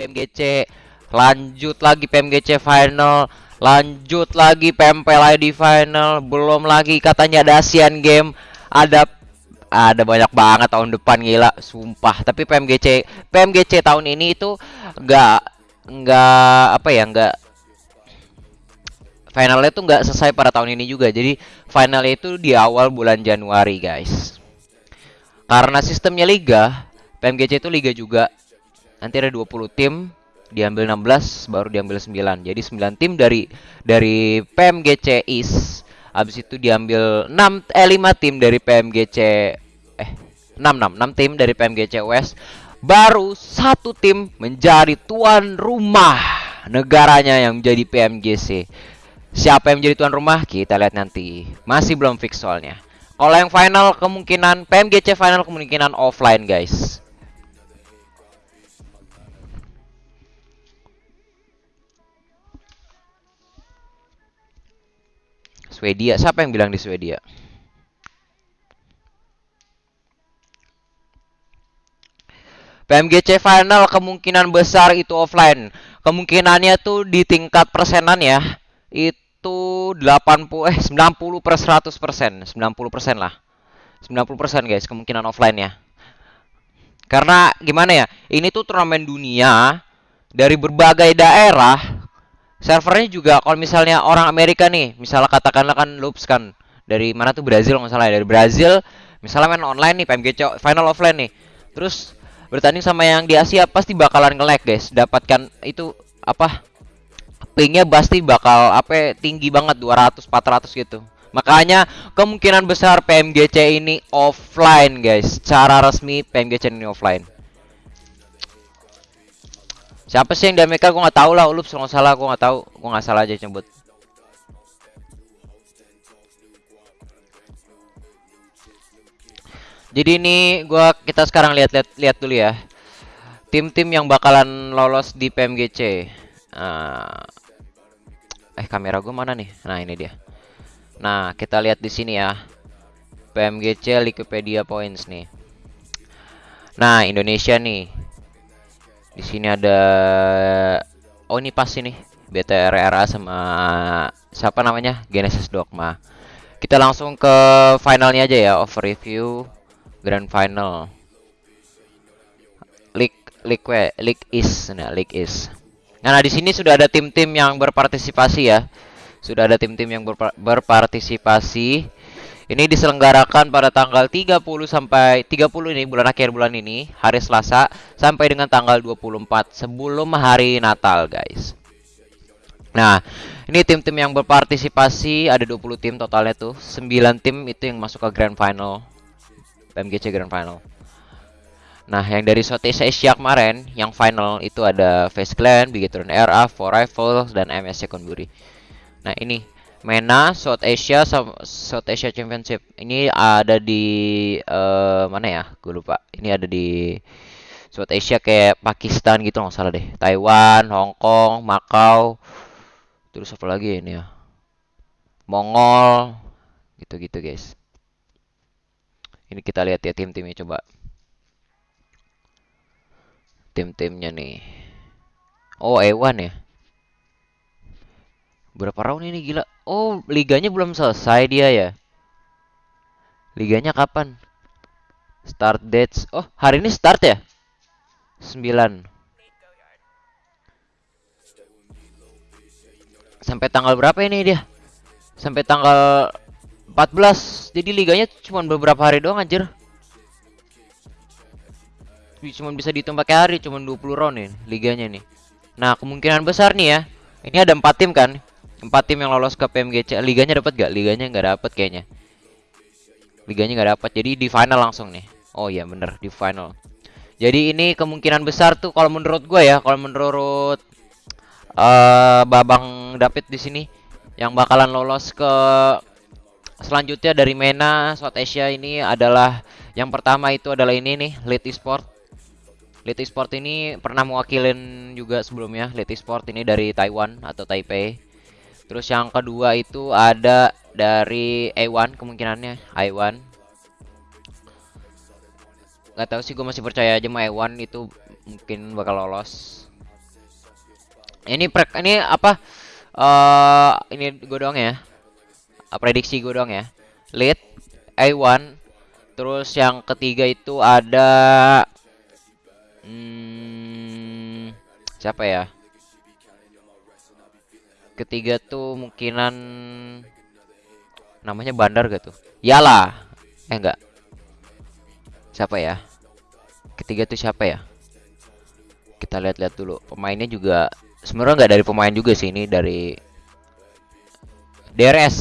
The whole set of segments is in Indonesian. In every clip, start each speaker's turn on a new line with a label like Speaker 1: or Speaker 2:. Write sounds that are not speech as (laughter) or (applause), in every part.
Speaker 1: PMGC lanjut lagi PMGC final. Lanjut lagi PMPL di final. Belum lagi katanya ada Asian Game ada ada banyak banget tahun depan gila. Sumpah. Tapi PMGC PMGC tahun ini itu nggak nggak apa ya nggak finalnya tuh nggak selesai pada tahun ini juga. Jadi finalnya itu di awal bulan Januari guys. Karena sistemnya liga PMGC itu liga juga nanti ada 20 tim diambil 16 baru diambil 9 jadi 9 tim dari dari PMGC East Habis itu diambil 6 eh 5 tim dari PMGC eh 6 6 6 tim dari PMGC West. Baru satu tim menjadi tuan rumah negaranya yang menjadi PMGC. Siapa yang menjadi tuan rumah? Kita lihat nanti. Masih belum fix soalnya. Kalau yang final kemungkinan PMGC final kemungkinan offline, guys. Swedia. Siapa yang bilang di Swedia? PMGC final kemungkinan besar itu offline. Kemungkinannya tuh di tingkat persenan ya. Itu 80 eh 90 per 100 persen. 90 persen lah. 90 persen guys kemungkinan offline ya. Karena gimana ya? Ini tuh turnamen dunia dari berbagai daerah servernya juga kalau misalnya orang Amerika nih misalnya katakanlah kan loops kan dari mana tuh? Brazil nggak salah ya. Dari Brazil misalnya main online nih PMGC final offline nih. Terus bertanding sama yang di Asia pasti bakalan nge-lag guys. Dapatkan itu apa pingnya pasti bakal apa tinggi banget 200 400 gitu. Makanya kemungkinan besar PMGC ini offline guys. Cara resmi PMGC ini offline Siapa sih yang Amerika? Gue nggak tahu lah. Ulup kalau salah, gue nggak tahu. Gue nggak salah aja nyebut. Jadi ini gua kita sekarang lihat-lihat lihat dulu ya. Tim-tim yang bakalan lolos di PMGC. Uh, eh kamera gue mana nih? Nah, ini dia. Nah, kita lihat di sini ya. PMGC Wikipedia Points nih. Nah, Indonesia nih di sini ada oh ini pas ini BTRRA sama siapa namanya Genesis Dogma. Kita langsung ke finalnya aja ya, overview grand final. League League is nah League is. Nah, nah di sini sudah ada tim-tim yang berpartisipasi ya. Sudah ada tim-tim yang berpartisipasi ini diselenggarakan pada tanggal 30 sampai 30 ini bulan akhir bulan ini, hari Selasa sampai dengan tanggal 24 sebelum hari Natal, guys. Nah, ini tim-tim yang berpartisipasi ada 20 tim totalnya tuh. 9 tim itu yang masuk ke Grand Final. PMGC Grand Final. Nah, yang dari Southeast Asia kemarin, yang final itu ada Face Clan, Bigetron RA, For Rifles, dan MS Secondary. Nah, ini MENA South Asia South Asia Championship. Ini ada di uh, mana ya? Gue lupa. Ini ada di South Asia kayak Pakistan gitu nggak salah deh. Taiwan, Hong Kong, Macau. Terus apa lagi ini ya? Mongol. Gitu-gitu guys. Ini kita lihat ya tim-timnya coba. Tim-timnya nih. Oh, Ewan ya. Berapa round ini gila? Oh, liganya belum selesai dia ya. Liganya kapan? Start dates. Oh, hari ini start ya? 9. Sampai tanggal berapa ini dia? Sampai tanggal 14. Jadi liganya cuma beberapa hari doang anjir. Cuma bisa dihitung pakai hari, cuma 20 round nih liganya nih. Nah, kemungkinan besar nih ya. Ini ada 4 tim kan? Empat tim yang lolos ke PMGC liganya dapat gak liganya nggak dapat kayaknya. Liganya nggak dapat. Jadi di final langsung nih. Oh iya bener. Di final. Jadi ini kemungkinan besar tuh kalau menurut gue ya kalau menurut uh, babang David di sini yang bakalan lolos ke selanjutnya dari MENA South Asia ini adalah yang pertama itu adalah ini nih Late Sport Late Sport ini pernah mewakilin juga sebelumnya. Late Sport ini dari Taiwan atau Taipei Terus yang kedua itu ada dari A1 kemungkinannya A1. Gak tahu sih gue masih percaya aja sama A1 itu mungkin bakal lolos. Ini pre ini apa? Eh ini gue doang ya. Uh, prediksi gue doang ya. Lead A1 terus yang ketiga itu ada hmm, siapa ya? Ketiga tuh mungkinan namanya Bandar gak tuh? Yala. Eh enggak. Siapa ya? Ketiga tuh siapa ya? Kita lihat-lihat dulu. Pemainnya juga sebenarnya nggak dari pemain juga sih ini dari DRS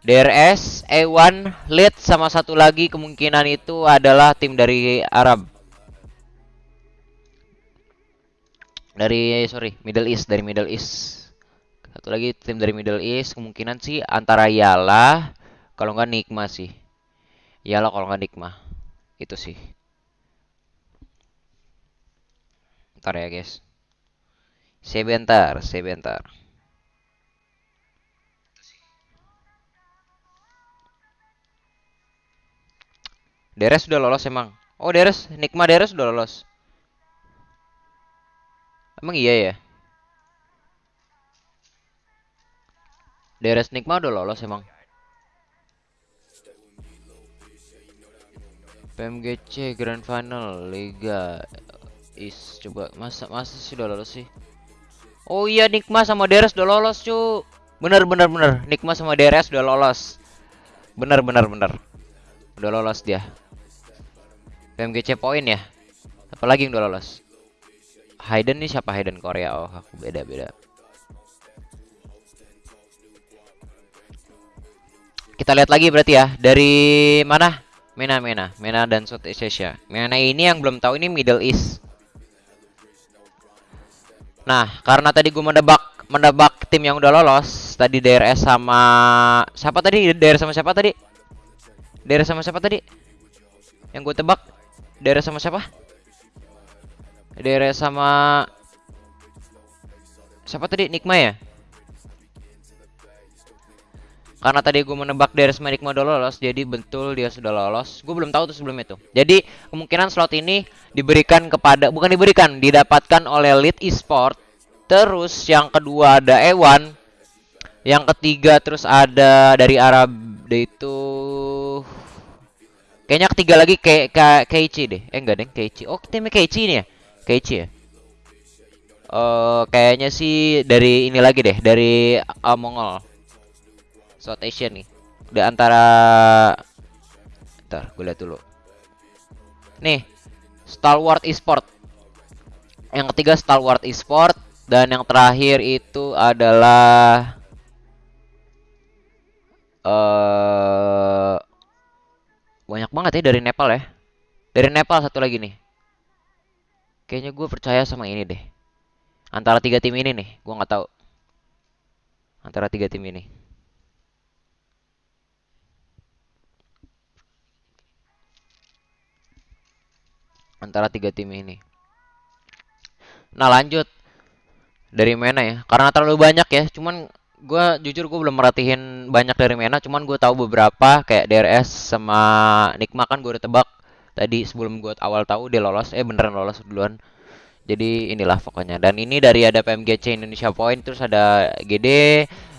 Speaker 1: DRS E1 lead sama satu lagi kemungkinan itu adalah tim dari Arab dari sorry Middle East dari Middle East satu lagi tim dari Middle East kemungkinan sih antara Yala kalau nggak Nikma sih Yala kalau nggak Nikma itu sih ntar ya guys Sebentar, sebentar. Deres sudah lolos emang. Oh, Deres, Nikma Deres sudah lolos. Emang iya ya? Deres Nikma udah lolos emang. PMGC Grand Final Liga Is coba masa masa sih udah lolos sih? Oh iya Nikma sama Deres udah lolos cu. Bener bener bener. Nikma sama Deres udah lolos. Bener bener bener. Udah lolos dia. PMGC poin ya. Apalagi yang udah lolos? Hayden nih siapa Hayden Korea? Oh aku beda beda Kita lihat lagi berarti ya Dari mana Mena Mena Mena dan Southeast Asia Mena ini yang belum tahu ini Middle East Nah, karena tadi gue mendebak mendebak tim yang udah lolos, tadi DRS sama siapa tadi? DRS sama siapa tadi? DRS sama siapa tadi? Yang gue tebak DRS sama siapa? DRS sama siapa tadi? Nikma ya? Karena tadi gue menebak dari Nikma udah lolos, jadi betul dia sudah lolos. Gue belum tahu tuh sebelum itu. Jadi kemungkinan slot ini diberikan kepada, bukan diberikan, didapatkan oleh Lead Esport. Terus yang kedua ada Ewan. Yang ketiga terus ada dari Arab itu kayaknya ketiga lagi kayak kayak Keiichi deh. Eh enggak deh, Keiichi. Oh, timnya Keiichi ini ya? Keiichi ya? Uh, kayaknya sih dari ini lagi deh, dari uh, Mongol. South Asia nih. Di antara Ntar, gue lihat dulu. Nih, Stalwart Esport. Yang ketiga Stalwart Esport dan yang terakhir itu adalah uh, banyak banget ya dari Nepal ya. Dari Nepal satu lagi nih. Kayaknya gue percaya sama ini deh. Antara tiga tim ini nih, gue nggak tahu. Antara tiga tim ini. Antara tiga tim ini. Nah lanjut dari Mena ya, karena terlalu banyak ya. Cuman gue jujur gue belum merhatiin banyak dari Mena, cuman gue tahu beberapa kayak DRS sama Nikma kan gue udah tebak tadi sebelum gue awal tahu dia lolos, eh beneran lolos duluan. Jadi inilah pokoknya. Dan ini dari ada PMGC Indonesia Point, terus ada GD,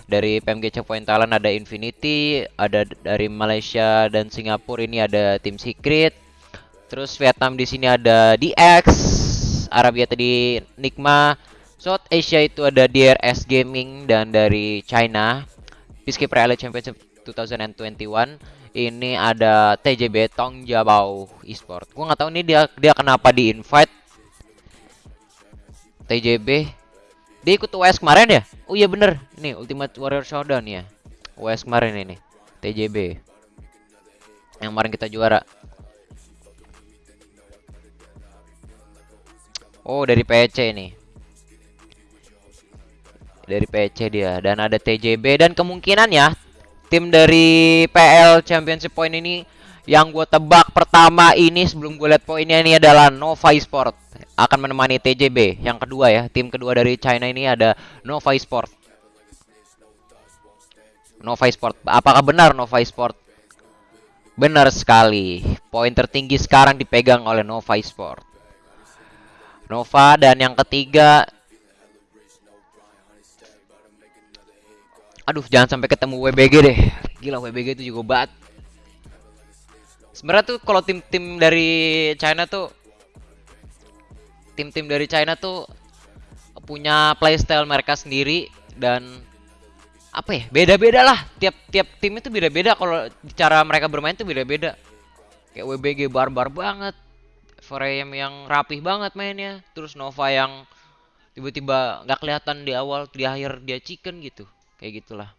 Speaker 1: dari PMGC Point Thailand ada Infinity, ada dari Malaysia dan Singapura ini ada tim Secret, Terus Vietnam di sini ada DX, Arabia tadi Nikma, South Asia itu ada DRS Gaming dan dari China Peacekeeper Elite Championship 2021 ini ada TJB Tong Jabau Esport. Gua nggak tahu ini dia dia kenapa di invite TJB. Dia ikut US kemarin ya? Oh iya bener, ini Ultimate Warrior Showdown ya. US kemarin ini TJB. Yang kemarin kita juara. Oh, dari PC ini. Dari PC dia dan ada TJB dan kemungkinan ya tim dari PL Championship Point ini yang gue tebak pertama ini sebelum gue lihat poinnya ini adalah Nova Sport akan menemani TJB. Yang kedua ya, tim kedua dari China ini ada Nova Sport. Nova Sport. Apakah benar Nova Sport? Benar sekali. Poin tertinggi sekarang dipegang oleh Nova Sport. Nova dan yang ketiga. Aduh jangan sampai ketemu WBG deh. Gila WBG itu juga bat Sebenarnya tuh kalau tim-tim dari China tuh Tim-tim dari China tuh Punya playstyle mereka sendiri Dan Apa ya beda-beda lah. Tiap-tiap tim itu beda-beda. Kalau cara mereka bermain tuh beda-beda. Kayak WBG barbar banget. Frame yang rapih banget mainnya. Terus Nova yang tiba-tiba nggak kelihatan di awal di akhir dia chicken gitu. Kayak gitulah.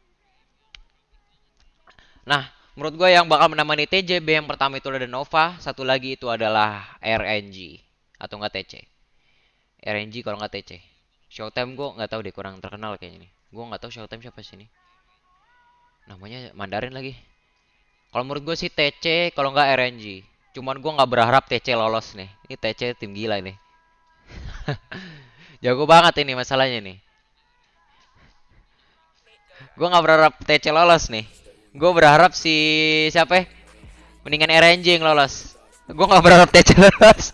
Speaker 1: Nah menurut gue yang bakal menemani TJB yang pertama itu ada Nova satu lagi itu adalah RNG atau enggak TC RNG kalau nggak TC Showtime gue nggak tahu deh kurang terkenal kayaknya nih. Gue nggak tahu Showtime siapa sih ini namanya Mandarin lagi. Kalau menurut gue sih TC kalau nggak RNG cuman gue nggak berharap TC lolos nih ini TC tim gila ini (laughs) jago banget ini masalahnya nih gue nggak berharap TC lolos nih gue berharap si siapa ya? mendingan RNG yang lolos gue nggak berharap TC (laughs) lolos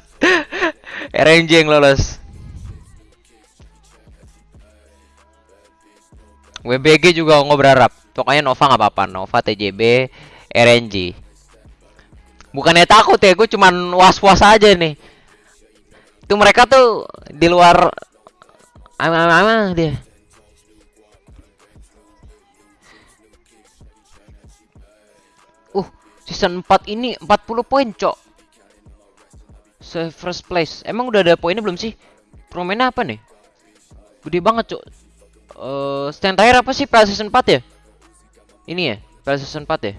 Speaker 1: RNG yang lolos WBG juga nggak berharap. Pokoknya Nova nggak apa-apa. Nova, TJB, RNG. Bukannya takut ya, gue cuman was-was aja nih. Itu mereka tuh di luar ama-ama dia. Uh, season 4 ini 40 poin, Cok. Se first place. Emang udah ada poinnya belum sih? Permainnya apa nih? Gede banget, Cok uh, stand tire apa sih PlayStation 4 ya? Ini ya, PlayStation 4 ya?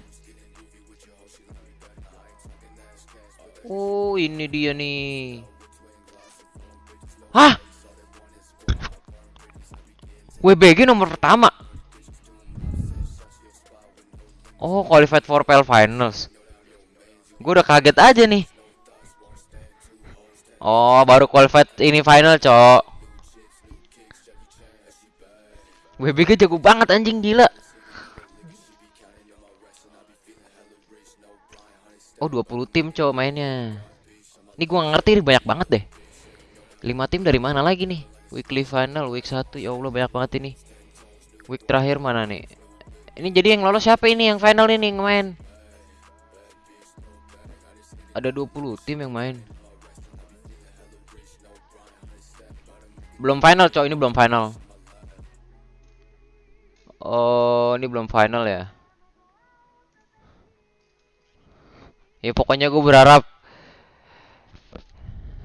Speaker 1: Oh, ini dia nih. Hah? WBG nomor pertama. Oh, qualified for PL Finals. Gue udah kaget aja nih. Oh, baru qualified ini final, cok. WBG jago banget anjing gila. Oh 20 tim cowok mainnya. Ini gua ngerti nih banyak banget deh. 5 tim dari mana lagi nih? Weekly final week 1 ya Allah banyak banget ini. Week terakhir mana nih? Ini jadi yang lolos siapa ini yang final ini yang main? Ada 20 tim yang main. Belum final, cowok ini belum final. Oh, ini belum final ya? Ya pokoknya gue berharap.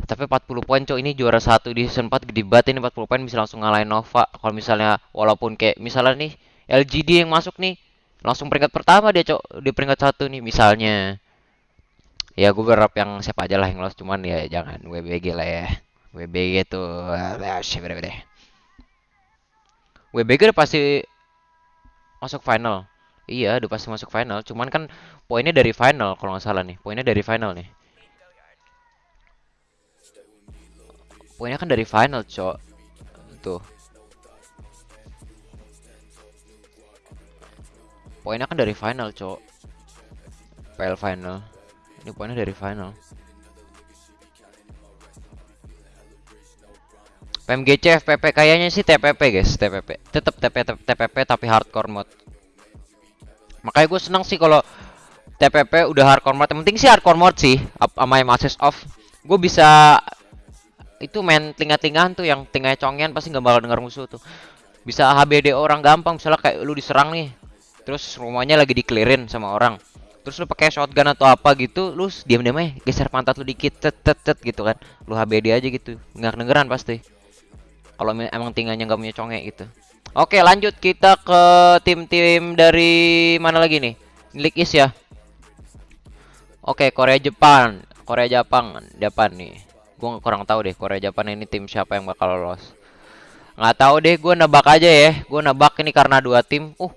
Speaker 1: Tapi 40 poin cok ini juara satu di season 4 gede banget ini 40 poin bisa langsung ngalahin Nova. Kalau misalnya walaupun kayak misalnya nih LGD yang masuk nih langsung peringkat pertama dia cok di peringkat satu nih misalnya. Ya gue berharap yang siapa aja lah yang lolos cuman ya jangan WBG lah ya. WBG tuh WBG udah pasti masuk final. Iya, udah pasti masuk final. Cuman kan poinnya dari final kalau nggak salah nih. Poinnya dari final nih. Poinnya kan dari final, cok. Tuh. Poinnya kan dari final, cok. PL final. Ini poinnya dari final. PMGC FPP kayaknya sih TPP guys TPP tetap TPP TPP tapi hardcore mode makanya gue seneng sih kalau TPP udah hardcore mode yang penting sih hardcore mode sih sama yang access off gue bisa itu main tinggal-tinggalan tuh yang tinggal congian pasti nggak bakal denger musuh tuh. Bisa HBD orang gampang misalnya kayak lu diserang nih terus rumahnya lagi dikelirin sama orang. Terus lu pakai shotgun atau apa gitu lu diam-diam aja geser pantat lu dikit tet tet tet gitu kan. Lu HBD aja gitu nggak dengeran pasti. Kalau emang tinggalnya nggak punya conge gitu. Oke, lanjut kita ke tim-tim dari mana lagi nih? League East ya. Oke, Korea Jepang. Korea Jepang depan nih. Gue kurang tahu deh Korea Jepang ini tim siapa yang bakal lolos. Nggak tahu deh, gue nebak aja ya. Gue nebak ini karena dua tim. Uh,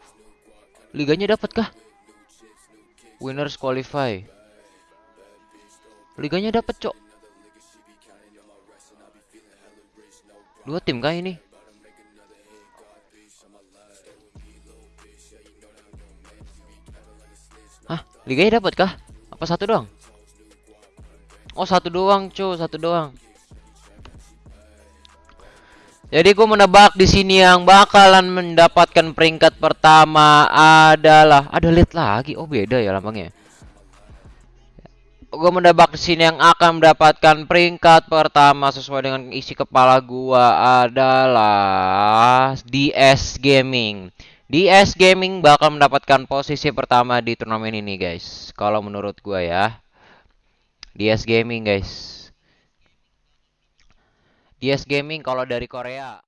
Speaker 1: liganya dapat kah? Winners qualify. Liganya dapat, Cok. Dua tim kah ini? Liganya dapat kah? Apa satu doang? Oh, satu doang, cu, satu doang. Jadi gue menebak di sini yang bakalan mendapatkan peringkat pertama adalah ada lead lagi. Oh beda ya lambangnya. Gue menebak di sini yang akan mendapatkan peringkat pertama sesuai dengan isi kepala gua adalah DS Gaming. DS Gaming bakal mendapatkan posisi pertama di turnamen ini guys. Kalau menurut gua ya. DS Gaming guys. DS Gaming kalau dari Korea